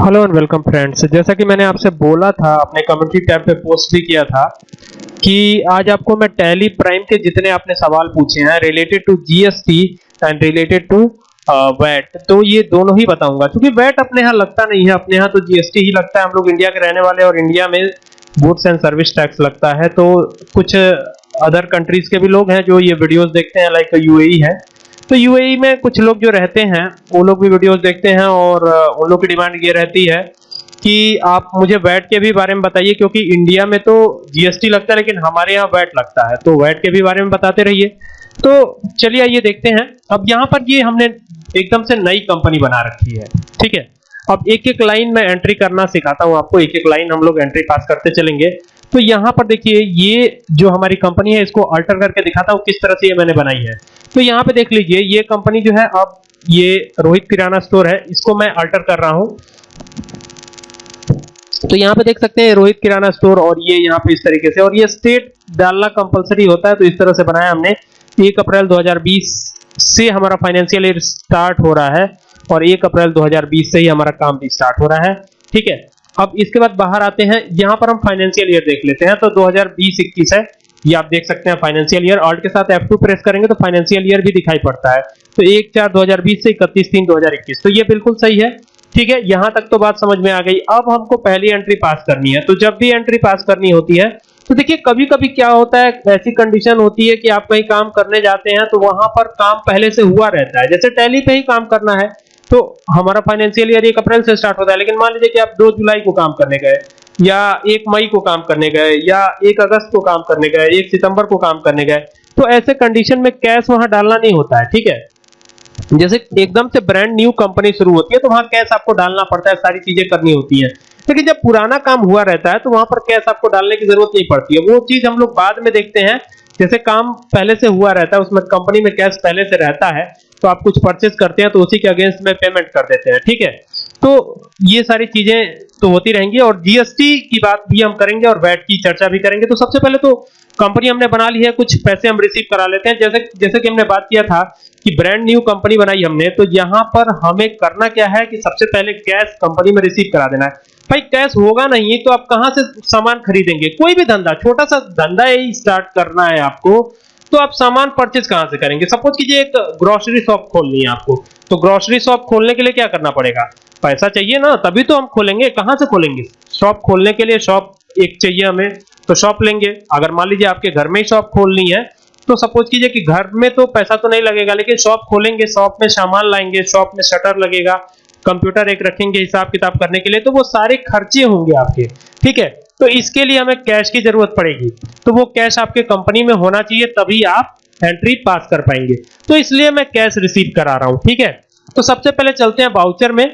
Hello and welcome friends. जैसा कि मैंने आपसे बोला था, अपने कम्युनिटी टैब पे पोस्ट भी किया था कि आज आपको मैं टैली प्राइम के जितने आपने सवाल पूछे हैं related to GST and related to VAT तो ये दोनों ही बताऊँगा। क्योंकि वैट अपने यहाँ लगता नहीं है, अपने यहाँ तो जीएसटी ही लगता है। हम लोग इंडिया के रहने वाले और इंडिया में गुड्स एंड सर्विस टैक्स लगता है। तो कुछ अदर कंट्रीज़ के भी लोग हैं जो ये वीडियोस देखते हैं लाइक यूएई है। तो यूएई में कुछ लोग जो रहते हैं, वो लोग भी वीडियोस देखते हैं और उन लोग की डिमांड ये रहती है कि आप मुझे वैट के भी बारे में बताइए क्योंकि इंडिया में तो जीएसटी लगता है लेकिन हमारे यहाँ वैट लगता है। तो वैट के भी बारे में बताते रहिए। तो चलिए आइए देखते हैं। अब यहाँ पर ये हमने एकदम से नई कंपनी बना रखी है। ठीक है? अब एक एक लाइन में एंट्री करना सिखाता हूँ आपको, एक एक लाइन हम लोग एंट्री पास करते चलेंगे। तो यहाँ पर देखिए, ये जो हमारी कंपनी है, इसको अल्टर करके दिखाता हूँ किस तरह से ये मैंने बनाई है। तो यहाँ पे देख लीजिए, ये कंपनी जो है, अब ये रोहित किराना स्टोर है, इसको मैं अल्टर कर रहा हूँ। तो यहाँ पे देख सकते हैं, रोहित किराना स्टोर और ये यहाँ पे इस तरीके से, और ये स्टेट डालना कंपलसरी होता है तो इस तरह से बनाया हमने। 1 अप्रैल 2020 से हमारा फाइनेंशियल ईयर स्टार्ट हो रहा है। और 1 अप्रैल 2020 से ही हमारा काम भी स्टार्ट हो रहा है। ठीक है? अब इसके बाद बाहर आते हैं। यहाँ पर हम फाइनेंशियल ईयर देख लेते हैं। तो 2020-21 है। ये आप देख सकते हैं फाइनेंशियल ईयर ऑल्ट के साथ F2 प्रेस करेंगे तो फाइनेंशियल ईयर भी दिखाई पड़ता है। तो एक, चार 2020 से इकतीस, तीन 2021 तो ये बिल्कुल सही है। ठीक है? यहाँ तक तो बात समझ में आ गई। अब हमको पहली एंट्री पास करनी है। तो जब भी एंट्री पास करनी होती है तो देखिए कभी कभी क्या होता है, ऐसी कंडीशन होती है कि आप कहीं काम करने जाते हैं तो वहाँ पर काम पहले से हुआ रहता है। जैसे टैली पे ही काम करना है तो हमारा फाइनेंशियल ईयर एक अप्रैल से स्टार्ट होता है, लेकिन मान लीजिए कि आप दो जुलाई को काम करने गए, या एक मई को काम करने गए, या एक अगस्त को काम करने गए, एक सितंबर को काम करने गए तो ऐसे कंडीशन में कैश वहाँ डालना नहीं होता है, ठीक है? जैसे एकदम से ब्रांड न्यू कंपनी शुरू होती है तो वहाँ कैश आपको डालना पड़ता है, सारी चीज़ें करनी होती है। लेकिन जब पुराना काम हुआ रहता है तो वहाँ पर कैश आपको डालने की ज़रूरत नहीं पड़ती है। वो चीज़ हम लोग बाद में देखते हैं, जैसे काम पहले से हुआ रहता है, उसमें कंपनी में कैश पहले से रहता है तो आप कुछ परचेज करते हैं तो उसी के अगेंस्ट में पेमेंट कर देते हैं, ठीक है? तो ये सारी चीज़ें तो होती रहेंगी और जीएसटी की बात भी हम करेंगे और वैट की चर्चा भी करेंगे। तो सबसे पहले तो कंपनी हमने बना ली है, कुछ पैसे हम रिसीव करा लेते हैं। जैसे जैसे कि हमने बात किया था कि ब्रांड न्यू कंपनी बनाई हमने तो यहाँ पर हमें करना क्या है कि सबसे पहले कैश कंपनी में रिसीव करा देना है। भाई कैश होगा नहीं तो आप कहाँ से सामान खरीदेंगे? कोई भी धंधा, छोटा सा धंधा ही स्टार्ट करना है आपको। तो आप सामान परचेज कहाँ से करेंगे? सपोज़ कीजिए एक ग्रोसरी शॉप खोलनी है आपको। तो ग्रोसरी शॉप खोलने के लिए क्या करना पड़ेगा? पैसा चाहिए ना, तभी तो हम खोलेंगे। कहाँ से खोलेंगे? शॉप खोलने के लिए शॉप एक चाहिए हमें तो शॉप लेंगे। अगर मान लीजिए आपके घर में ही शॉप खोलनी है तो सपोज़ कीजिए कि घर में तो पैसा तो नहीं लगेगा, लेकिन शॉप खोलेंगे शॉप में सामान लाएँगे शॉप में शटर लगेगा कंप्यूटर एक रखेंगे हिसाब किताब करने के लिए तो वो सारे खर्चे होंगे आपके। ठीक है? तो इसके लिए हमें कैश की ज़रूरत पड़ेगी। तो वो कैश आपके कंपनी में होना चाहिए, तभी आप एंट्री पास कर पाएँगे। तो इसलिए मैं कैश रिसीव करा रहा हूँ, ठीक है? तो सबसे पहले चलते हैं बाउचर में।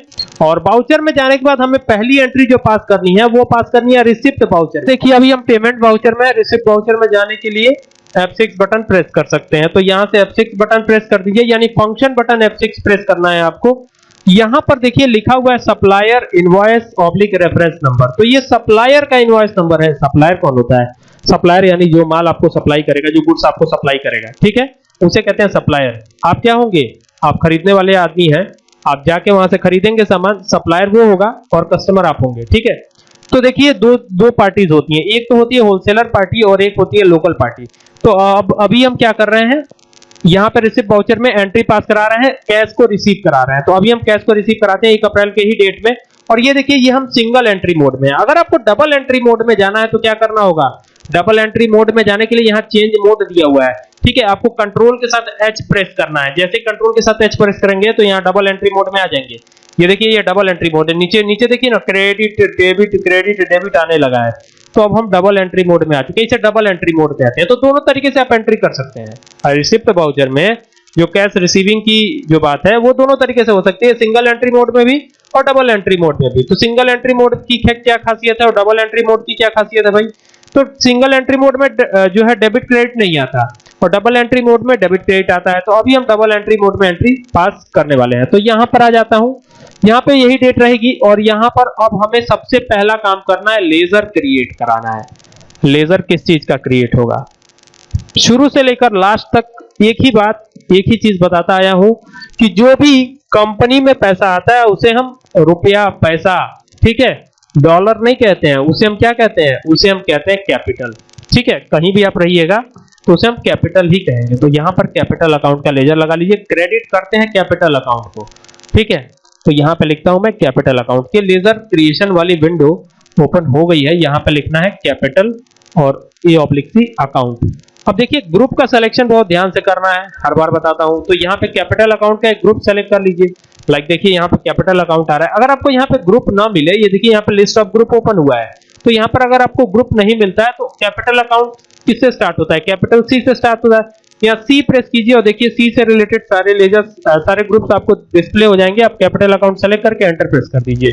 और बाउचर में जाने के बाद हमें पहली एंट्री जो पास करनी है, वो पास करनी है रिसिप्ट बाउचर देखिए, अभी हम पेमेंट बाउचर में रिसिप्ट बाउचर में जाने के लिए F6 बटन प्रेस कर सकते हैं। तो यहाँ से F6 बटन प्रेस कर दीजिए, यानी फ़ंक्शन बटन F6 प्रेस करना है आपको। यहाँ पर देखिए लिखा हुआ है supplier invoice oblique reference number तो ये सप्लायर का इनवॉइस नंबर है। सप्लायर कौन होता है? सप्लायर यानी जो माल आपको सप्लाई करेगा, जो गुड्स आपको सप्लाई करेगा। ठीक है? उसे कहते हैं सप्लायर आप क्या होंगे? आप खरीदने वाले आदमी हैं। आप जाके वहाँ से खरीदेंगे सामान। सप्लायर वो होगा और कस्टमर आप होंगे। ठीक है? तो देखिए दो दो पार्टीज़ होती हैं। एक तो होती है होलसेलर पार्टी और एक होती है लोकल पार्टी तो अब, अभी हम क्या कर रहे हैं? यहाँ पे रिसिप्ट वाउचर में एंट्री पास करा रहे हैं कैश को रिसीव करा रहे हैं। तो अभी हम कैश को रिसीव कराते हैं एक अप्रैल के ही डेट में। और ये देखिए, ये हम सिंगल एंट्री मोड में है। अगर आपको डबल एंट्री मोड में जाना है तो क्या करना होगा? डबल एंट्री मोड में जाने के लिए यहाँ चेंज मोड दिया हुआ है। ठीक है, आपको कंट्रोल के साथ एच प्रेस करना है। जैसे कंट्रोल के साथ एच प्रेस करेंगे तो यहाँ डबल एंट्री मोड में आ जाएँगे। ये देखिए, ये डबल एंट्री मोड है। नीचे नीचे देखिए ना क्रेडिट डेबिट क्रेडिट डेबिट आने लगा है। तो अब हम डबल एंट्री मोड में आ चुके हैं। इसे डबल एंट्री मोड कहते हैं। तो दोनों तरीके से आप एंट्री कर सकते हैं। रिसिप्ट बाउचर में जो कैश रिसीविंग की जो बात है, वो दोनों तरीके से हो सकती है। सिंगल एंट्री मोड में भी और डबल एंट्री मोड में भी। तो सिंगल एंट्री मोड की क्या खासियत है और डबल एंट्री मोड की क्या खासियत है भाई? तो सिंगल एंट्री मोड में जो है डेबिट क्रेडिट नहीं आता। और डबल एंट्री मोड में डेबिट क्रेडिट आता है। तो अभी हम डबल एंट्री मोड में एंट्री पास करने वाले हैं। तो यहाँ पर आ जाता हूँ। यहाँ पे यही डेट रहेगी और यहाँ पर अब हमें सबसे पहला काम करना है लेजर क्रिएट कराना है। लेजर किस चीज़ का क्रिएट होगा? शुरू से लेकर लास्ट तक एक ही बात, एक ही चीज़ बताता आया हूँ कि जो भी कंपनी में पैसा आता है, उसे हम रुपया पैसा, ठीक है? डॉलर नहीं कहते हैं, उसे हम क्या कहते हैं? उसे हम कहते हैं कैपिटल ठीक है? कहीं भी आप रहिएगा तो उसे हम कैपिटल ही कहेंगे। तो यहाँ पर कैपिटल अकाउंट का लेजर लगा लीजिए। क्रेडिट करते हैं कैपिटल अकाउंट को, ठीक है? तो यहाँ पे लिखता हूँ मैं कैपिटल अकाउंट के लेजर क्रिएशन वाली विंडो ओपन हो गई है। यहाँ पे लिखना है कैपिटल और ए ऑब्लिक सी अकाउंट। अब देखिए, ग्रुप का सिलेक्शन बहुत ध्यान से करना है। हर बार बताता हूँ। तो यहाँ पे कैपिटल अकाउंट का एक ग्रुप सेलेक्ट कर लीजिए। लाइक देखिए, यहाँ पे कैपिटल अकाउंट आ रहा है। अगर आपको यहाँ पे ग्रुप ना मिले, ये देखिए, यहाँ पे लिस्ट ऑफ़ ग्रुप ओपन हुआ है। तो यहाँ पर अगर आपको ग्रुप नहीं मिलता है तो कैपिटल अकाउंट किससे स्टार्ट होता है? कैपिटल सी से स्टार्ट होता है। यहाँ सी प्रेस कीजिए और देखिए सी से रिलेटेड सारे लेजर सारे ग्रुप्स आपको डिस्प्ले हो जाएँगे। आप कैपिटल अकाउंट सेलेक्ट करके एंटर प्रेस कर दीजिए।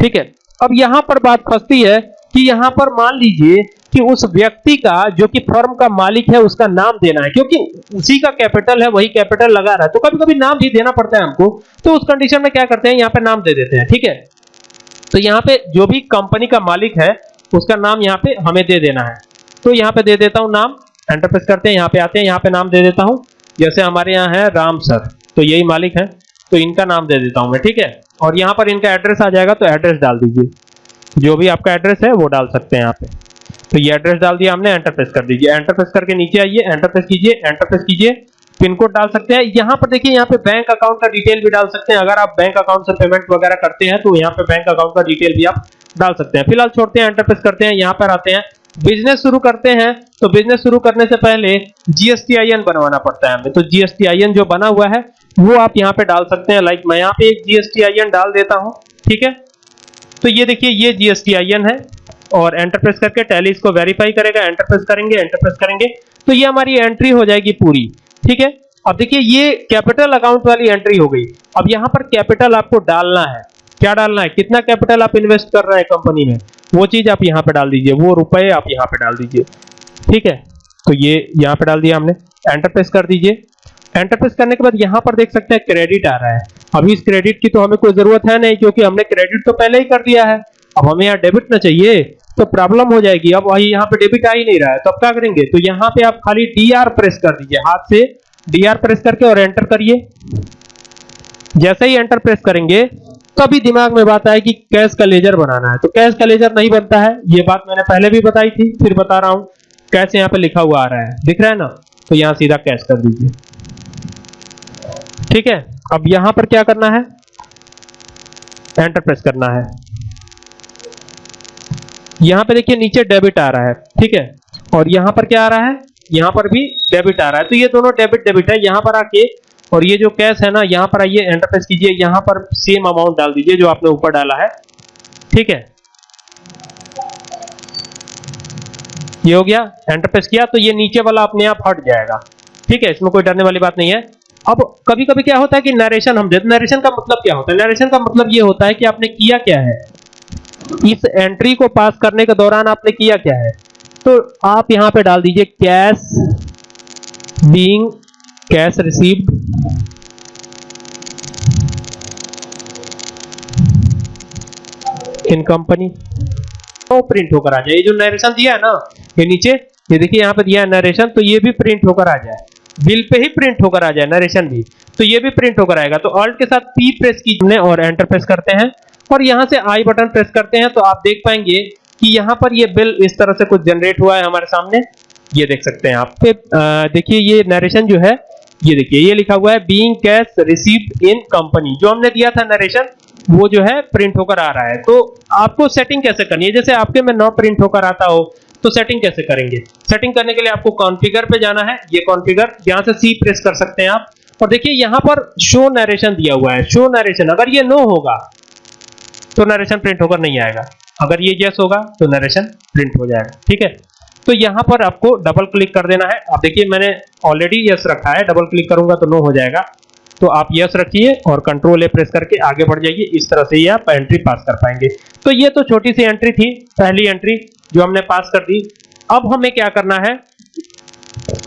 ठीक है? अब यहाँ पर बात फंसती है कि यहाँ पर मान लीजिए कि उस व्यक्ति का, जो कि फर्म का मालिक है, उसका नाम देना है। क्योंकि उसी का कैपिटल है, वही कैपिटल लगा रहा है। तो कभी कभी नाम भी देना पड़ता है हमको। तो उस कंडीशन में क्या करते हैं? यहाँ पे नाम दे देते हैं। ठीक है? तो यहाँ पे जो भी कंपनी का मालिक है, उसका नाम यहाँ पे हमें दे देना है। तो यहाँ पे दे देता हूँ नाम। एंटर प्रेस करते हैं, यहाँ पे आते हैं, यहाँ पे नाम दे देता हूँ। जैसे हमारे यहाँ है राम सर तो यही मालिक है तो इनका नाम दे देता हूँ मैं, ठीक है? और यहाँ पर इनका एड्रेस आ जाएगा तो एड्रेस डाल दीजिए। जो भी आपका एड्रेस है, वो डाल सकते हैं यहाँ पे। तो ये एड्रेस डाल दिया हमने एंटर प्रेस कर दीजिए। एंटर प्रेस करके नीचे आइए एंटर प्रेस कीजिए एंटर प्रेस कीजिए। पिन कोड डाल सकते हैं। यहाँ पर देखिए, यहाँ पे बैंक अकाउंट का डिटेल भी डाल सकते हैं। अगर आप बैंक अकाउंट से पेमेंट वगैरह करते हैं तो यहाँ पे बैंक अकाउंट का डिटेल भी आप डाल सकते हैं। फ़िलहाल छोड़ते हैं एंटर प्रेस करते हैं, यहाँ पर आते हैं। बिज़नेस शुरू करते हैं तो बिज़नेस शुरू करने से पहले जीएसटीआईएन बनवाना पड़ता है हमें। तो जीएसटीआईएन जो बना हुआ है, वो आप यहाँ पे डाल सकते हैं। लाइक मैं यहाँ पे एक जीएसटीआईएन डाल देता हूँ, ठीक है? तो ये देखिए, ये जीएसटीआईएन है और एंटर प्रेस करके टैली इसको वेरीफाई करेगा। एंटर प्रेस करेंगे एंटर प्रेस करेंगे। तो ये हमारी एंट्री हो जाएगी पूरी, ठीक है? अब देखिए, ये कैपिटल अकाउंट वाली एंट्री हो गई। अब यहाँ पर कैपिटल आपको डालना है। क्या डालना है? कितना कैपिटल आप इन्वेस्ट कर रहे हैं कंपनी में? वो चीज़ आप यहाँ पे डाल दीजिए, वो रुपए आप यहाँ पे डाल दीजिए। ठीक है? तो ये यहाँ पे डाल दिया हमने। एंटर प्रेस कर दीजिए। एंटर प्रेस करने के बाद यहाँ पर देख सकते हैं क्रेडिट आ रहा है। अभी इस क्रेडिट की तो हमें कोई ज़रूरत है नहीं, क्योंकि हमने क्रेडिट तो पहले ही कर दिया है। अब हमें यहाँ डेबिट ना चाहिए तो प्रॉब्लम हो जाएगी। अब वही यहाँ पे डेबिट आ ही नहीं रहा है तो अब क्या करेंगे? तो यहाँ पे आप खाली डी आर प्रेस कर दीजिए, हाथ से डी आर प्रेस करके और एंटर करिए। जैसे ही एंटर प्रेस करेंगे तभी दिमाग में बात आए कि कैश का लेजर बनाना है। तो कैश का लेजर नहीं बनता है, ये बात मैंने पहले भी बताई थी, फिर बता रहा हूँ, कैश यहाँ पे लिखा हुआ आ रहा है। दिख रहा है ना? तो यहाँ सीधा कैश कर दीजिए। ठीक है? अब यहाँ पर क्या करना है? एंटर प्रेस करना है। यहाँ पे देखिए नीचे डेबिट आ रहा है, ठीक है? और यहाँ पर क्या आ रहा है? यहाँ पर भी डेबिट आ रहा है। तो ये दोनों डेबिट डेबिट है। यहाँ पर आके और ये जो कैश है ना, यहाँ पर आइए एंटर प्रेस कीजिए, यहाँ पर सेम अमाउंट डाल दीजिए जो आपने ऊपर डाला है। ठीक है? ये हो गया एंटर प्रेस किया तो ये नीचे वाला अपने आप हट जाएगा। ठीक है, इसमें कोई डरने वाली बात नहीं है। अब कभी कभी क्या होता है कि नरेशन हम देते नरेशन का मतलब क्या होता है? नरेशन का मतलब ये होता है कि आपने किया क्या है? इस एंट्री को पास करने के दौरान आपने किया क्या है? तो आप यहाँ पे डाल दीजिए cash being cash received in company तो प्रिंट होकर आ जाए। ये जो नरेशन दिया है ना, ये नीचे, ये देखिए यहाँ पे दिया है नरेशन तो ये भी प्रिंट होकर आ जाए। बिल पे ही प्रिंट होकर आ जाए नरेशन भी। तो ये भी प्रिंट होकर आएगा। तो ऑल्ट के साथ पी प्रेस कीजिए और एंटर प्रेस करते हैं। और यहाँ से आई बटन प्रेस करते हैं तो आप देख पाएँगे कि यहाँ पर ये बिल इस तरह से कुछ जनरेट हुआ है हमारे सामने। ये देख सकते हैं आप। देखिए ये नरेशन जो है ये देखिए, ये लिखा हुआ है being cash received in company जो हमने दिया था नरेशन वो जो है प्रिंट होकर आ रहा है। तो आपको सेटिंग कैसे करनी है? जैसे आपके में नौ प्रिंट होकर आता हो तो सेटिंग कैसे करेंगे? सेटिंग करने के लिए आपको कॉन्फ़िगर पे जाना है। ये कॉन्फ़िगर यहाँ से सी प्रेस कर सकते हैं आप। और देखिए, यहाँ पर शो नरेशन दिया हुआ है। शो नरेशन अगर ये नो होगा तो नरेशन प्रिंट होकर नहीं आएगा। अगर ये यस होगा तो नरेशन प्रिंट हो जाएगा। ठीक है? तो यहाँ पर आपको डबल क्लिक कर देना है। आप देखिए, मैंने ऑलरेडी यस रखा है। डबल क्लिक करूँगा तो नो हो जाएगा। तो आप यस रखिए और कंट्रोल ए प्रेस करके आगे बढ़ जाइए। इस तरह से ये आप एंट्री पास कर पाएँगे। तो ये तो छोटी सी एंट्री थी, पहली एंट्री जो हमने पास कर दी। अब हमें क्या करना है?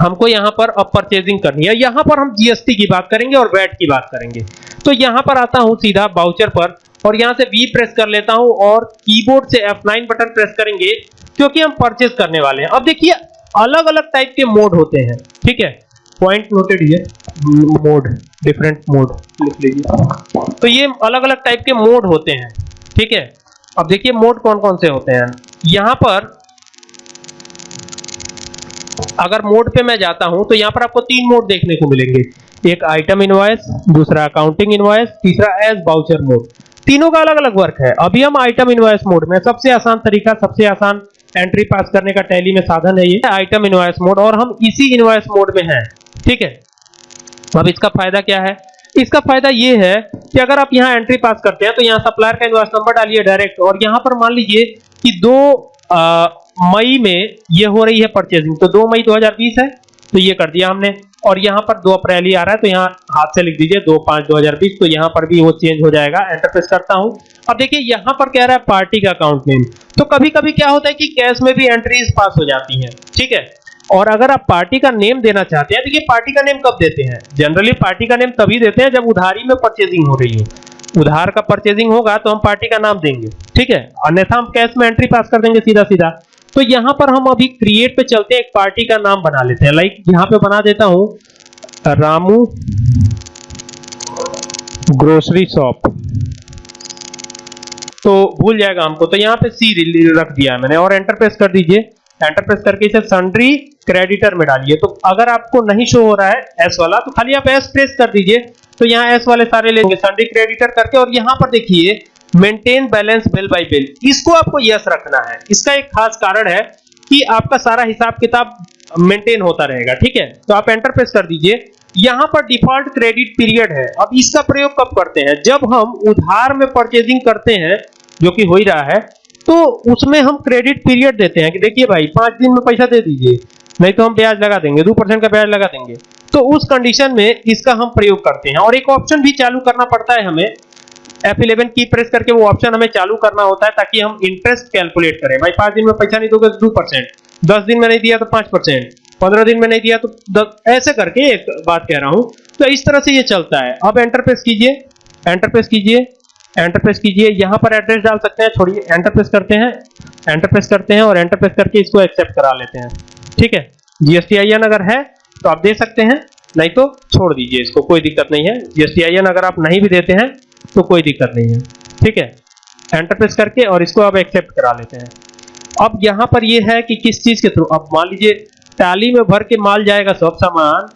हमको यहाँ पर अब परचेजिंग करनी है। यहाँ पर हम जीएसटी की बात करेंगे और वैट की बात करेंगे। तो यहाँ पर आता हूँ सीधा बाउचर पर। और यहाँ से वी प्रेस कर लेता हूँ और कीबोर्ड से F9 बटन प्रेस करेंगे, क्योंकि हम परचेज करने वाले हैं। अब देखिए अलग अलग टाइप के मोड होते हैं, ठीक है? पॉइंट नोटेड ये मोड डिफरेंट मोड लिख लीजिए। तो ये अलग अलग टाइप के मोड होते हैं, ठीक है? अब देखिए मोड कौन कौन से होते हैं? यहाँ पर, अगर मोड पे मैं जाता हूँ तो यहाँ पर आपको तीन मोड देखने को मिलेंगे। एक आइटम इनवॉइस दूसरा अकाउंटिंग इनवॉइस तीसरा एज बाउचर मोड तीनों का अलग अलग वर्क है। अभी हम आइटम इनवॉइस मोड में सबसे आसान तरीका, सबसे आसान एंट्री पास करने का टैली में साधन है ये। आइटम इनवॉइस मोड और हम इसी इनवॉइस मोड में हैं। ठीक है? अब इसका फ़ायदा क्या है? इसका फ़ायदा ये है कि अगर आप यहाँ एंट्री पास करते हैं तो यहाँ सप्लायर का इनवॉइस नंबर डालिए डायरेक्ट और यहाँ पर मान लीजिए कि दो मई में ये हो रही है परचेजिंग तो दो मई 2020 है तो ये कर दिया हमने। और यहाँ पर दो अप्रैल ही आ रहा है तो यहाँ हाथ से लिख दीजिए, दो पाँच दो हज़ार बीस तो यहाँ पर भी वो चेंज हो जाएगा। एंटर प्रेस करता हूँ। अब देखिए, यहाँ पर कह रहा है पार्टी का अकाउंट नेम तो कभी कभी क्या होता है कि कैश में भी एंट्रीज पास हो जाती हैं, ठीक है? और अगर आप पार्टी का नेम देना चाहते हैं ये पार्टी का नेम कब देते हैं? जनरली पार्टी का नेम तभी देते हैं जब उधारी में परचेजिंग हो रही हो। उधार का परचेजिंग होगा तो हम पार्टी का नाम देंगे, ठीक है? अन्यथा हम कैश में एंट्री पास कर देंगे सीधा सीधा तो यहाँ पर हम अभी क्रिएट पे चलते हैं, एक पार्टी का नाम बना लेते हैं। लाइक यहाँ पे बना देता हूँ, रामू ग्रोसरी शॉप तो भूल जाएगा हमको। तो यहाँ पे सी रख दिया मैंने, और एंटर प्रेस कर दीजिए। एंटर प्रेस करके इसे सन्ड्री क्रेडिटर में डालिए। तो अगर आपको नहीं शो हो रहा है एस वाला तो खाली आप एस प्रेस कर दीजिए। तो यहाँ एस वाले सारे लेंगे सन्ड्री क्रेडिटर करके। और यहाँ पर देखिए maintain balance bill by bill इसको आपको यस रखना है। इसका एक खास कारण है कि आपका सारा हिसाब किताब मेंटेन होता रहेगा, ठीक है? तो आप एंटर प्रेस कर दीजिए। यहाँ पर डिफ़ॉल्ट क्रेडिट पीरियड है। अब इसका प्रयोग कब करते हैं? जब हम उधार में परचेजिंग करते हैं, जो कि हो ही रहा है तो उसमें हम क्रेडिट पीरियड देते हैं कि देखिए भाई, पाँच दिन में पैसा दे दीजिए, नहीं तो हम ब्याज लगा देंगे, दो परसेंट का ब्याज लगा देंगे। तो उस कंडीशन में इसका हम प्रयोग करते हैं। और एक ऑप्शन भी चालू करना पड़ता है हमें F11 की प्रेस करके वो ऑप्शन हमें चालू करना होता है ताकि हम इंटरेस्ट कैलकुलेट करें। भाई, पाँच दिन में पैसा नहीं दोगे तो दो परसेंट, दस दिन में नहीं दिया तो पाँच परसेंट, पंद्रह दिन में नहीं दिया तो ऐसे करके एक बात कह रहा हूँ। तो इस तरह से ये चलता है। अब एंटर प्रेस कीजिए एंटर प्रेस कीजिए एंटर प्रेस कीजिए। यहाँ पर एड्रेस डाल सकते हैं, छोड़िए एंटर प्रेस करते हैं एंटर प्रेस करते हैं और एंटर प्रेस करके इसको एक्सेप्ट करा लेते हैं। ठीक है? जीएसटी आईएन अगर है तो आप दे सकते हैं, नहीं तो छोड़ दीजिए इसको, कोई दिक्कत नहीं है। जीएसटी आईएन अगर आप नहीं भी देते हैं तो कोई दिक्कत नहीं है। ठीक है? एंटर प्रेस करके और इसको आप एक्सेप्ट करा लेते हैं। अब यहाँ पर ये है कि किस चीज़ के थ्रू अब मान लीजिए टाली में भर के माल जाएगा सब सामान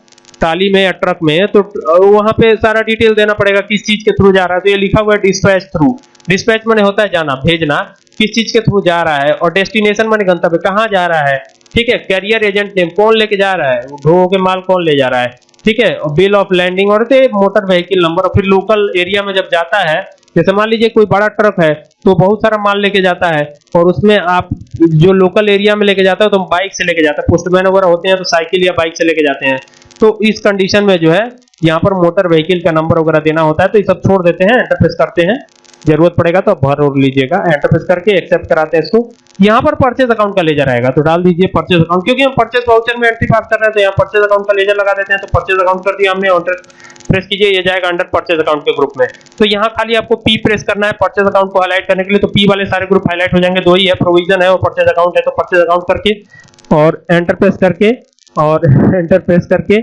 टाली में या ट्रक में तो वहाँ पे सारा डिटेल देना पड़ेगा किस चीज़ के थ्रू जा रहा है। तो ये लिखा हुआ है डिस्पैच थ्रू डिस्पैच मैंने होता है जाना, भेजना, किस चीज़ के थ्रू जा रहा है और डेस्टिनेशन मैंने गंतव्य, कहाँ जा रहा है। ठीक है? कैरियर एजेंट नेम कौन लेके जा रहा है? ढो के माल कौन ले जा रहा है? ठीक है? बिल ऑफ़ लैंडिंग और मोटर व्हीकल नंबर और फिर लोकल एरिया में जब जाता है, जैसे मान लीजिए कोई बड़ा ट्रक है तो बहुत सारा माल लेके जाता है और उसमें आप जो लोकल एरिया में लेके जाता है तो बाइक से लेके जाता है। पोस्टमैन वगैरह होते हैं तो साइकिल या बाइक से लेके जाते हैं। तो इस कंडीशन में जो है, यहाँ पर मोटर व्हीकल का नंबर वगैरह देना होता है तो ये सब छोड़ देते हैं एंटर प्रेस करते हैं। ज़रूरत पड़ेगा तो भर और लीजिएगा। एंटर प्रेस करके एक्सेप्ट कराते हैं इसको। यहाँ पर परचेज अकाउंट का लेजर आएगा तो डाल दीजिए परचेज अकाउंट क्योंकि हम परचेज वाउचर में एंट्री पास कर रहे हैं तो यहाँ परचेज अकाउंट का लेजर लगा देते हैं तो परचेज अकाउंट कर दिया हमने प्रेस कीजिए, ये जाएगा अंडर परचेज अकाउंट के ग्रुप में। तो यहाँ खाली आपको पी प्रेस करना है परचेज अकाउंट को हाईलाइट करने के लिए तो पी वाले सारे ग्रुप हाईलाइट हो जाएँगे। दो ही है प्रोविज़न है और परचेज अकाउंट है तो परचेज अकाउंट करके और एंटर प्रेस करके और एंटर प्रेस करके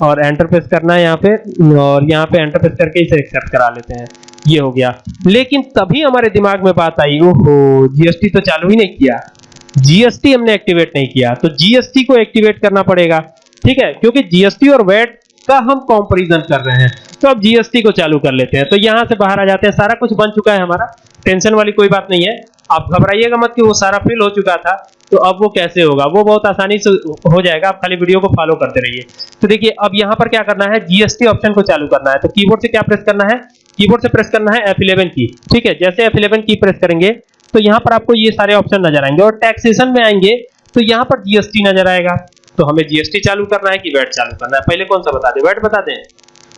और एंटर प्रेस करना है यहाँ पे और यहाँ पे एंटर प्रेस करके इसे एक्सेप्ट करा लेते हैं। ये हो गया। लेकिन तभी हमारे दिमाग में बात आई, ओहो जीएसटी तो चालू ही नहीं किया। जीएसटी हमने एक्टिवेट नहीं किया तो जीएसटी को एक्टिवेट करना पड़ेगा। ठीक है? क्योंकि जीएसटी और वैट का हम कंपैरिजन कर रहे हैं। तो अब जीएसटी को चालू कर लेते हैं। तो यहाँ से बाहर आ जाते हैं। सारा कुछ बन चुका है हमारा। टेंशन वाली कोई बात नहीं है। आप घबराइएगा मत कि वो सारा फिल हो चुका था। तो अब वो कैसे होगा? वो बहुत आसानी से हो जाएगा। आप खाली वीडियो को फॉलो करते रहिए। तो देखिए, अब यहाँ पर क्या करना है? जीएसटी ऑप्शन को चालू करना है। तो कीबोर्ड से क्या प्रेस करना है? कीबोर्ड से प्रेस करना है F11 की। ठीक है, जैसे F11 की प्रेस करेंगे तो यहाँ पर आपको ये सारे ऑप्शन नज़र आएँगे। और टैक्सेशन में आएँगे तो यहाँ पर जीएसटी नज़र आएगा। तो हमें जीएसटी चालू करना है कि वैट चालू करना है? पहले कौन सा बता दे? वैट बता दें?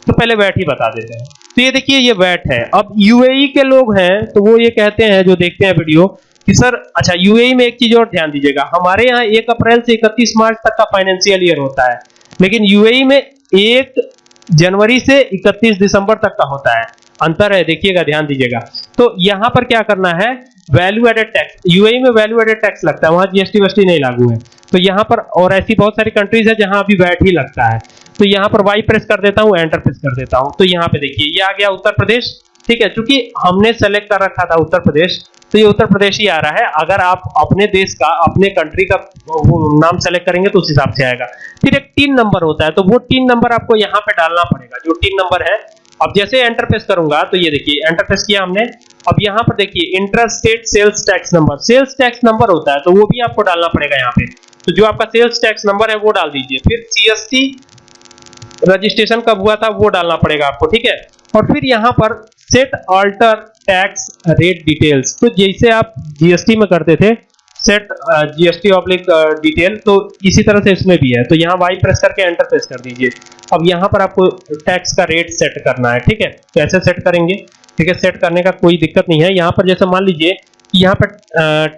तो पहले वैट ही बता देते हैं। तो ये देखिए, ये वैट है। अब यूएई के लोग हैं तो वो ये कहते हैं, जो देखते हैं वीडियो, कि सर अच्छा यूएई में एक चीज़ और ध्यान दीजिएगा। हमारे यहाँ एक अप्रैल से इकतीस मार्च तक का फाइनेंशियल ईयर होता है, लेकिन यूएई में एक जनवरी से इकतीस दिसंबर तक का होता है। अंतर है, देखिएगा, ध्यान दीजिएगा। तो यहाँ पर क्या करना है? वैल्यू एडेड टैक्स यूएई में वैल्यू एडेड टैक्स लगता है, वहाँ जीएसटी वेस्टी नहीं लागू है। तो यहाँ पर और ऐसी बहुत सारी कंट्रीज़ है जहाँ अभी वैट ही लगता है। तो यहाँ पर वाई प्रेस कर देता हूँ एंटर प्रेस कर देता हूँ। तो यहाँ पे देखिए, ये आ गया उत्तर प्रदेश, ठीक है? क्योंकि हमने सेलेक्ट कर रखा था उत्तर प्रदेश तो ये उत्तर प्रदेश ही आ रहा है। अगर आप अपने देश का, अपने कंट्री का वो नाम सेलेक्ट करेंगे तो उस हिसाब से आएगा। फिर एक तीन नंबर होता है तो वो तीन नंबर आपको यहाँ पे डालना पड़ेगा। जो तीन नंबर है अब जैसे एंटर प्रेस करूँगा तो ये देखिए एंटर प्रेस किया हमने। अब यहाँ पर देखिए inter state sales tax number sales tax number होता है तो वो भी आपको डालना पड़ेगा यहाँ पे। तो जो आपका सेल्स टैक्स नंबर है, वो डाल दीजिए। फिर सीएसटी रजिस्ट्रेशन कब हुआ था, वो डालना पड़ेगा आपको, ठीक है? और फिर यहाँ पर set alter tax rate details तो जैसे आप जीएसटी में करते थे सेट जीएसटी ऑब्लिक डिटेल तो इसी तरह से इसमें भी है। तो यहाँ वाई प्रेस करके एंटर प्रेस कर दीजिए। अब यहाँ पर आपको टैक्स का रेट सेट करना है, ठीक है? कैसे सेट करेंगे, ठीक है? सेट करने का कोई दिक्कत नहीं है। यहाँ पर जैसे मान लीजिए यहाँ पर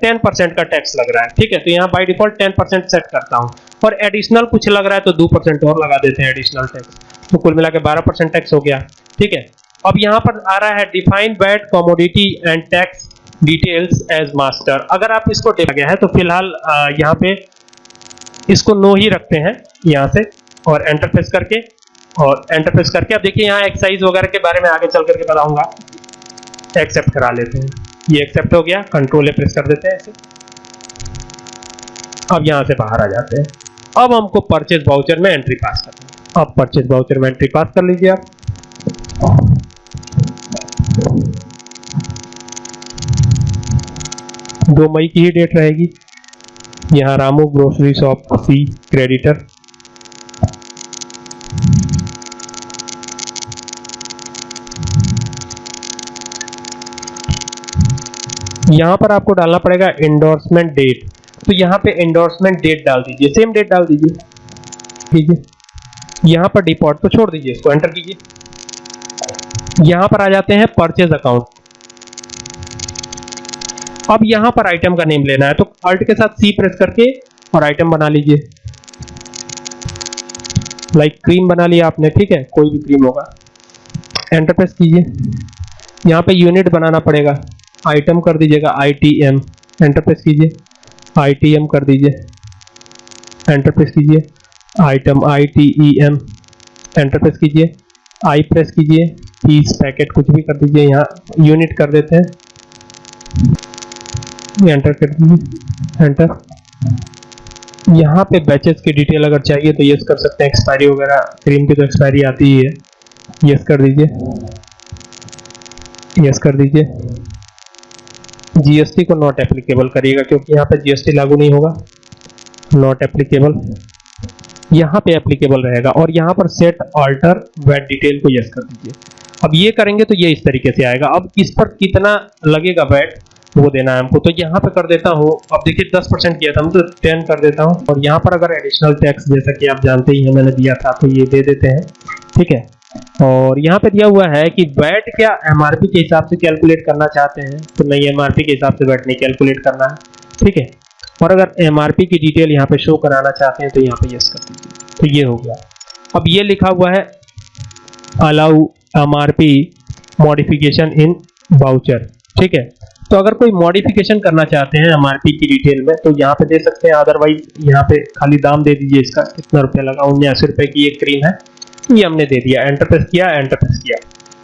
टेन परसेंट का टैक्स लग रहा है, ठीक है? तो यहाँ by default ten percent set करता हूँ। और एडिशनल कुछ लग रहा है तो दो परसेंट और लगा देते हैं एडिशनल टैक्स तो कुल मिला के बारह परसेंट टैक्स हो गया, ठीक है? अब यहाँ पर आ रहा है define VAT commodity and tax details as master अगर आप इसको देखा गया है तो फ़िलहाल यहाँ पे इसको नो ही रखते हैं, यहाँ से, और एंटर प्रेस करके, और एंटर प्रेस करके, अब देखिए यहाँ एक्साइज वगैरह के बारे में आगे चल करके बताऊँगा। एक्सेप्ट करा लेते हैं। ये एक्सेप्ट हो गया कंट्रोल प्रेस कर देते हैं ऐसे अब यहाँ से बाहर आ जाते हैं। अब हमको परचेज बाउचर में एंट्री पास करना है। अब परचेज बाउचर में एंट्री पास कर लीजिए आप। दो मई की ही डेट रहेगी। यहाँ रामू ग्रोसरी शॉप सी क्रेडिटर यहाँ पर आपको डालना पड़ेगा एंडोर्समेंट डेट तो यहाँ पे एंडोर्समेंट डेट डाल दीजिए। सेम डेट डाल दीजिए। कीजिए यहाँ पर डिपॉट को छोड़ दीजिए, इसको एंटर कीजिए। यहाँ पर आ जाते हैं परचेज अकाउंट अब यहाँ पर आइटम का नेम लेना है तो अल्ट के साथ सी प्रेस करके और आइटम बना लीजिए। लाइक क्रीम बना लिया आपने, ठीक है? कोई भी क्रीम होगा। एंटर प्रेस कीजिए। यहाँ पे यूनिट बनाना पड़ेगा। आइटम कर दीजिएगा I T M enter press कीजिए। आई टी एम कर दीजिए। एंटर प्रेस कीजिए। Item I T E M enter press कीजिए। आई प्रेस कीजिए। पीस पैकेट कुछ भी कर दीजिए, यहाँ यूनिट कर देते हैं। एंटर कर दीजिए। एंटर यहाँ पे बैचेस की डिटेल अगर चाहिए तो यस कर सकते हैं। एक्सपायरी वगैरह क्रीम की तो एक्सपायरी आती ही है। यस कर दीजिए। यस कर दीजिए। जीएसटी को नॉट एप्लीकेबल करिएगा क्योंकि यहाँ पे जीएसटी लागू नहीं होगा। नॉट एप्लीकेबल यहाँ पे एप्लीकेबल रहेगा और यहाँ पर सेट ऑल्टर वेट डिटेल को यस कर दीजिए। अब ये करेंगे तो ये इस तरीके से आएगा। अब इस पर कितना लगेगा वेट वो देना है हमको। तो यहाँ पे कर देता हूँ। अब देखिए 10 परसेंट किया था हम तो 10 कर देता हूँ। और यहाँ पर अगर एडिशनल टैक्स जैसा कि आप जानते ही हैं, मैंने दिया था तो ये दे देते हैं। ठीक है? और यहाँ पे दिया हुआ है कि वैट क्या एमआरपी के हिसाब से कैलकुलेट करना चाहते हैं तो नहीं एमआरपी के हिसाब से वैट नहीं कैलकुलेट करना है। ठीक है? और अगर एमआरपी की डिटेल यहाँ पे शो कराना चाहते हैं तो यहाँ पे यस कर दीजिए। तो ये हो गया। अब ये लिखा हुआ है allow MRP modification in voucher ठीक है? तो अगर कोई मॉडिफिकेशन करना चाहते हैं एमआरपी की डिटेल में तो यहाँ पे दे सकते हैं अदरवाइज़ यहाँ पे खाली दाम दे दीजिए इसका, कितना रुपया लगा, उन्यासी रुपए की एक क्रीम है, ये हमने दे दिया एंटर प्रेस किया एंटर प्रेस किया।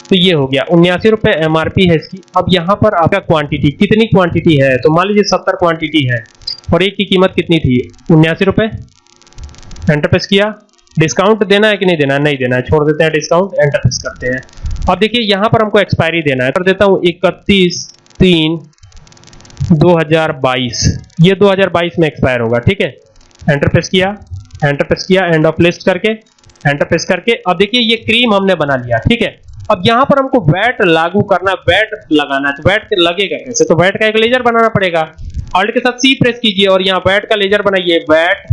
तो ये हो गया, उन्यासी रुपए एमआरपी है इसकी। अब यहाँ पर आपका क्वांटिटी कितनी क्वांटिटी है? तो मान लीजिए सत्तर क्वांटिटी है, और एक की कीमत कितनी थी? उन्यासी रुपए एंटर प्रेस किया डिस्काउंट देना है कि नहीं देना है? नहीं देना है, छोड़ देते हैं डिस्काउंट एंटर प्रेस करते हैं। अब देखिए, यहाँ पर हमको एक्सपायरी देना है, कर देता हूँ इकतीस तीन 2022 ये 2022 में एक्सपायर होगा, ठीक है? एंटर प्रेस किया एंटर प्रेस किया एंड ऑफ़ लिस्ट करके एंटर प्रेस करके। अब देखिए, ये क्रीम हमने बना लिया, ठीक है? अब यहाँ पर हमको वैट लागू करना वैट लगाना है तो वैट लगेगा कैसे? तो वैट का एक लेजर बनाना पड़ेगा। ऑल्ट के साथ सी प्रेस कीजिए और यहाँ वैट का लेजर बनाइए वैट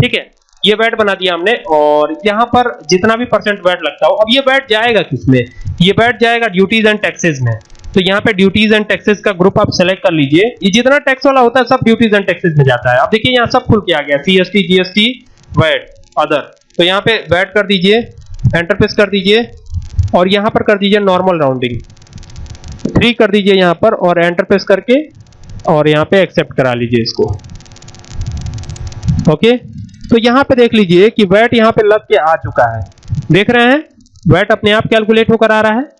ठीक है? ये वैट बना दिया हमने और यहाँ पर जितना भी परसेंट वैट लगता हो, अब ये वैट जाएगा किसमें ये वैट जाएगा ड्यूटीज़ एंड टैक्सेस में। तो यहाँ पे ड्यूटीज़ एंड टैक्सेस का ग्रुप आप सेलेक्ट कर लीजिए। ये जितना टैक्स वाला होता है, सब ड्यूटीज़ एंड टैक्सेस में जाता है। अब देखिए, यहाँ सब खुल के आ गया सीएसटी जीएसटी वैट अदर तो यहाँ पे वैट कर दीजिए एंटर प्रेस कर दीजिए, और यहाँ पर कर दीजिए नॉर्मल राउंडिंग थ्री कर दीजिए यहाँ पर, और एंटर प्रेस करके, और यहाँ पे एक्सेप्ट करा लीजिए इसको। ओके तो यहाँ पे देख लीजिए कि वैट यहाँ पे लग के आ चुका है। देख रहे हैं? वैट अपने आप कैलकुलेट होकर आ रहा है।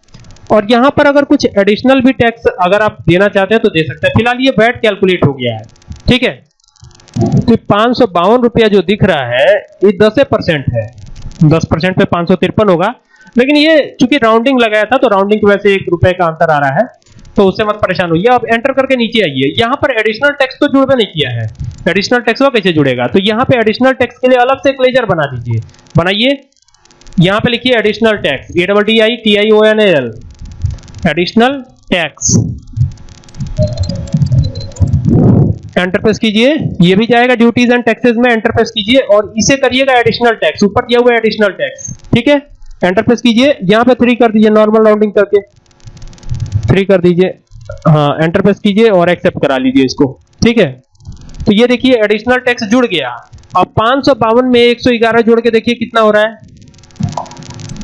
और यहाँ पर अगर कुछ एडिशनल भी टैक्स अगर आप देना चाहते हैं तो दे सकते हैं। फ़िलहाल ये वैट कैलकुलेट हो गया है। ठीक है? तो पाँच रुपया जो दिख रहा है, ये दस परसेंट है। दस परसेंट पे पाँच होगा। लेकिन ये चूँकि राउंडिंग लगाया था तो राउंडिंग की वजह से एक रुपए का अंतर आ रहा है। तो उससे मत परेशान होइए। अब एंटर करके नीचे आइए। यहाँ पर एडिशनल टैक्स तो जुड़वे नहीं किया है। एडिशनल टैक्स वो कैसे जुड़ेगा? तो यहाँ पे एडिशनल टैक्स के लिए अलग से एक लेजर बना दीजिए। बनाइए। यहाँ पे लिखिए additional tax A double T I T I O N L additional tax enter press कीजिए। ये भी जाएगा ड्यूटीज़ एंड टैक्सेस में एंटर प्रेस कीजिए और इसे करिएगा एडिशनल टैक्स ऊपर दिया हुआ एडिशनल टैक्स ठीक है? एंटर प्रेस कीजिए। यहाँ पे थ्री कर दीजिए नॉर्मल राउंडिंग करके। थ्री कर दीजिए। हाँ एंटर प्रेस कीजिए और एक्सेप्ट करा लीजिए इसको। ठीक है? तो ये देखिए एडिशनल टैक्स जुड़ गया। अब पाँच में 111 जोड़ के देखिए कितना हो रहा है।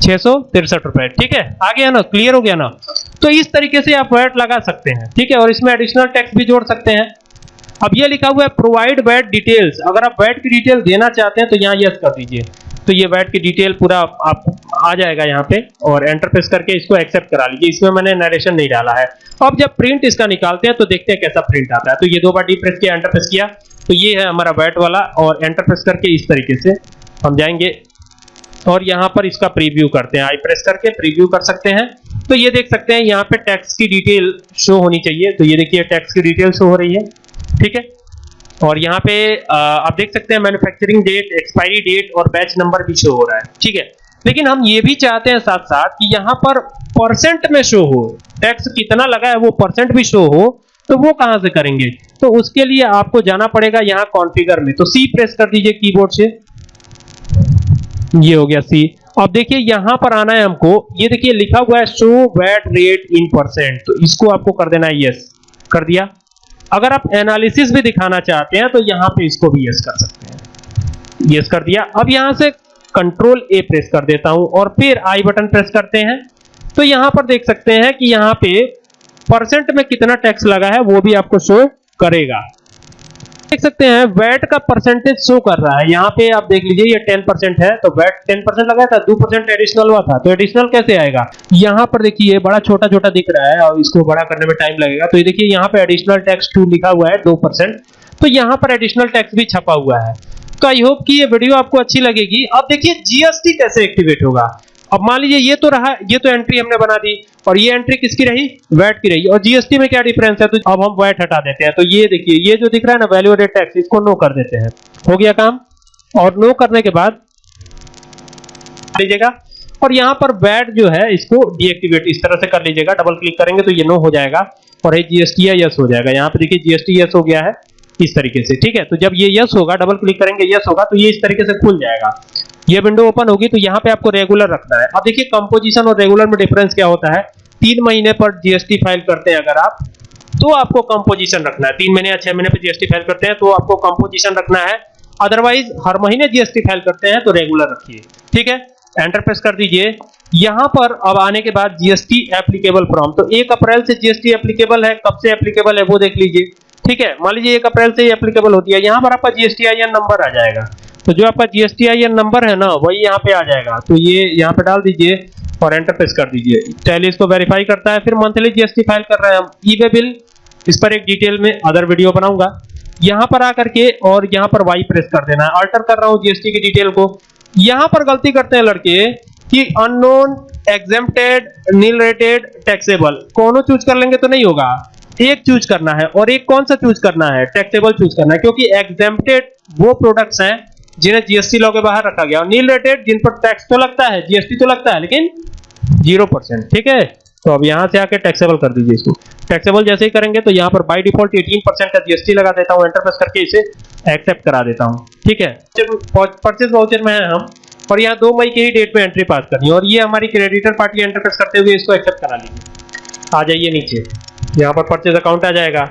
छह सौ तिरसठ रुपए। ठीक है? आ गया ना? क्लियर हो गया ना? तो इस तरीके से आप वैट लगा सकते हैं, ठीक है? और इसमें एडिशनल टैक्स भी जोड़ सकते हैं। अब ये लिखा हुआ है प्रोवाइड वैट डिटेल्स अगर आप वैट की डिटेल देना चाहते हैं तो यहाँ यस कर दीजिए। तो ये वैट की डिटेल पूरा आप आ जाएगा यहाँ पे और एंटर प्रेस करके इसको एक्सेप्ट करा लीजिए। इसमें मैंने नरेशन नहीं डाला है। अब जब प्रिंट इसका निकालते हैं तो देखते हैं कैसा प्रिंट आता है। तो ये दो बार डी प्रेस किया एंटर प्रेस किया तो ये है हमारा वैट वाला और एंटर प्रेस करके इस तरीके से हम जाएँगे। और यहाँ पर इसका प्रीव्यू करते हैं। आई प्रेस करके प्रीव्यू कर सकते हैं। तो ये देख सकते हैं, यहाँ पे टैक्स की डिटेल शो होनी चाहिए। तो ये देखिए टैक्स की डिटेल शो हो रही है, ठीक है? और यहाँ पे आप देख सकते हैं मैन्युफैक्चरिंग डेट एक्सपायरी डेट और बैच नंबर भी शो हो रहा है, ठीक है? लेकिन हम ये भी चाहते हैं साथ साथ कि यहाँ पर परसेंट में शो हो। टैक्स कितना लगा है, वो परसेंट भी शो हो तो वो कहाँ से करेंगे? तो उसके लिए आपको जाना पड़ेगा यहाँ कॉन्फ़िगर में। तो सी प्रेस कर दीजिए कीबोर्ड से। ये हो गया सी अब देखिए, यहाँ पर आना है हमको। ये देखिए, लिखा हुआ है show VAT rate in percent तो इसको आपको कर देना है यस कर दिया? अगर आप एनालिसिस भी दिखाना चाहते हैं तो यहाँ पे इसको भी यस कर सकते हैं। यस कर दिया। अब यहाँ से कंट्रोल ए प्रेस कर देता हूँ, और फिर आई बटन प्रेस करते हैं। तो यहाँ पर देख सकते हैं कि यहाँ पे परसेंट में कितना टैक्स लगा है, वो भी आपको शो करेगा। देख सकते हैं वैट का परसेंटेज शो कर रहा है। यहाँ पे आप देख लीजिए, ये 10 परसेंट है तो वैट 10 परसेंट लगाया था 2 परसेंट एडिशनल हुआ था। तो एडिशनल कैसे आएगा? यहाँ पर देखिए बड़ा छोटा छोटा दिख रहा है, और इसको बड़ा करने में टाइम लगेगा। तो ये देखिए, यहाँ पे एडिशनल टैक्स टू लिखा हुआ है दो परसेंट तो यहाँ पर एडिशनल टैक्स भी छपा हुआ है। तो आई होप कि ये वीडियो आपको अच्छी लगेगी। अब देखिए जीएसटी कैसे एक्टिवेट होगा? अब मान लीजिए ये तो रहा, ये तो एंट्री हमने बना दी, और ये एंट्री किसकी रही? वैट की रही, और जीएसटी में क्या डिफरेंस है? तो अब हम वैट हटा देते हैं। तो ये देखिए, ये जो दिख रहा है ना वैल्यू एडेड टैक्स इसको नो कर देते हैं। हो गया काम? और नो करने के बाद, लीजिएगा, और यहाँ पर वैट जो है, इसको डीएक्टिवेट इस तरह से कर लीजिएगा। डबल क्लिक करेंगे तो ये नो हो जाएगा, और ये जीएसटी है यस हो जाएगा। यहाँ पे देखिए जीएसटी यस हो गया है, इस तरीके से, ठीक है? तो जब ये यस होगा डबल क्लिक करेंगे यस होगा तो ये इस तरीके से खुल जाएगा। ये विंडो ओपन होगी तो यहाँ पे आपको रेगुलर रखना है। अब देखिए कंपोजिशन और रेगुलर में डिफरेंस क्या होता है? तीन महीने पर जीएसटी फ़ाइल करते हैं अगर आप तो आपको कंपोजिशन रखना है। तीन महीने या छह महीने पर जीएसटी फ़ाइल करते हैं तो आपको कंपोजिशन रखना है। अदरवाइज़ हर महीने जीएसटी फ़ाइल करते हैं तो रेगुलर रखिए। ठीक है? एंटर प्रेस कर दीजिए। यहाँ पर अब आने के बाद जीएसटी एप्लीकेबल फ्रॉम तो एक अप्रैल से जीएसटी एप्लीकेबल है, कब से एप्लीकेबल है, वो देख लीजिए। ठीक है? मान लीजिए एक अप्रैल से ही एप्लीकेबल होती है। यहाँ पर आपका जीएसटी आई नंबर आ जाएगा। तो जो आपका जीएसटी आईएन नंबर है ना, वही यहाँ पे आ जाएगा। तो ये यहाँ पे डाल दीजिए और एंटर प्रेस कर दीजिए। टैली इसको वेरीफाई करता है, फिर मंथली जीएसटी फ़ाइल कर रहे हैं हम। ई वे बिल इस पर एक डिटेल में अदर वीडियो बनाऊँगा। यहाँ पर आकर के और यहाँ पर वाई प्रेस कर देना। है अल्टर कर रहा हूँ जीएसटी की डिटेल को। यहाँ पर गलती करते हैं लड़के कि unknown exempted nil rated taxable कोनो चूज़ कर लेंगे तो नहीं होगा। एक चूज़ करना है और एक कौन सा चूज़ करना है? टैक्सेबल चूज़ करना है, क्योंकि एग्जेम्प्टेड वो प्रोडक्ट्स हैं जिन्हें जीएसटी लॉ के बाहर रखा गया और नील रेटेड जिन पर टैक्स तो लगता है जीएसटी तो लगता है, लेकिन ज़ीरो परसेंट ठीक है? तो अब यहाँ से आके टैक्सेबल कर दीजिए इसको। टैक्सेबल जैसे ही करेंगे तो यहाँ पर बाय डिफ़ॉल्ट 18 परसेंट का जीएसटी लगा देता हूँ एंटर प्रेस करके इसे एक्सेप्ट करा देता हूँ, ठीक है? परचेज वाउचर में है हम, और यहाँ दो मई के ही डेट में एंट्री पास करनी है और ये हमारी क्रेडिटर पार्टी एंटर प्रेस करते हुए इसको एक्सेप्ट करा लीजिए। आ जाइए नीचे। यहाँ पर परचेज अकाउंट आ जाएगा।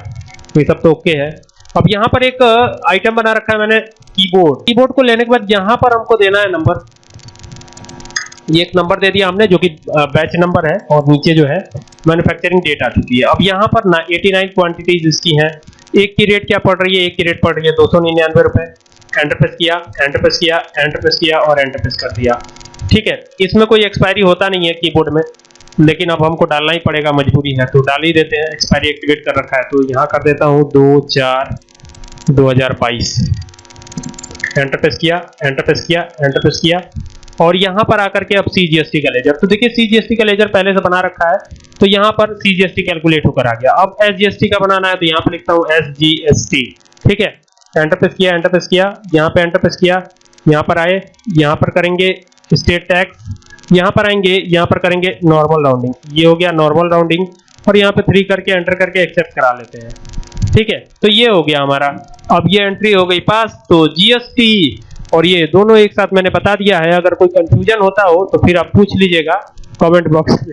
तो ये सब तो ओके है। अब यहाँ पर एक आइटम बना रखा है मैंने कीबोर्ड कीबोर्ड को लेने के बाद यहाँ पर हमको देना है नंबर ये एक नंबर दे दिया हमने, जो कि बैच नंबर है और नीचे जो है मैन्युफैक्चरिंग डेट आ चुकी है। अब यहाँ पर ना 89 क्वांटिटीज इसकी हैं। एक की रेट क्या पड़ रही है? एक की रेट पड़ रही है दो सौ निन्यानवे रुपए। एंटर प्रेस किया एंटर प्रेस किया एंटर प्रेस किया और एंटर प्रेस कर दिया। ठीक है, इसमें कोई एक्सपायरी होता नहीं है कीबोर्ड में। लेकिन अब हमको डालना ही पड़ेगा मजबूरी है तो डाल ही देते हैं एक्सपायरी एक्टिवेट कर रखा है तो यहाँ कर देता हूँ दो, चार, दो हज़ार बाईस। एंटर प्रेस किया एंटर प्रेस किया एंटर प्रेस किया। और यहाँ पर आकर के अब सीजीएसटी का लेजर तो देखिए सीजीएसटी का लेजर पहले से बना रखा है तो यहाँ पर सीजीएसटी कैलकुलेट होकर आ गया। अब एसजीएसटी का बनाना है तो यहाँ पर लिखता हूँ एसजीएसटी ठीक है? एंटर प्रेस किया एंटर प्रेस किया, यहाँ पे एंटर प्रेस किया, यहाँ पर आए, यहाँ पर करेंगे स्टेट टैक्स यहाँ पर आएँगे, यहाँ पर करेंगे नॉर्मल राउंडिंग ये हो गया नॉर्मल राउंडिंग और यहाँ पे थ्री करके एंटर करके एक्सेप्ट करा लेते हैं। ठीक है? तो ये हो गया हमारा। अब ये एंट्री हो गई पास तो जीएसटी और ये दोनों एक साथ मैंने बता दिया है। अगर कोई कंफ्यूजन होता हो तो फिर आप पूछ लीजिएगा कमेंट बॉक्स में।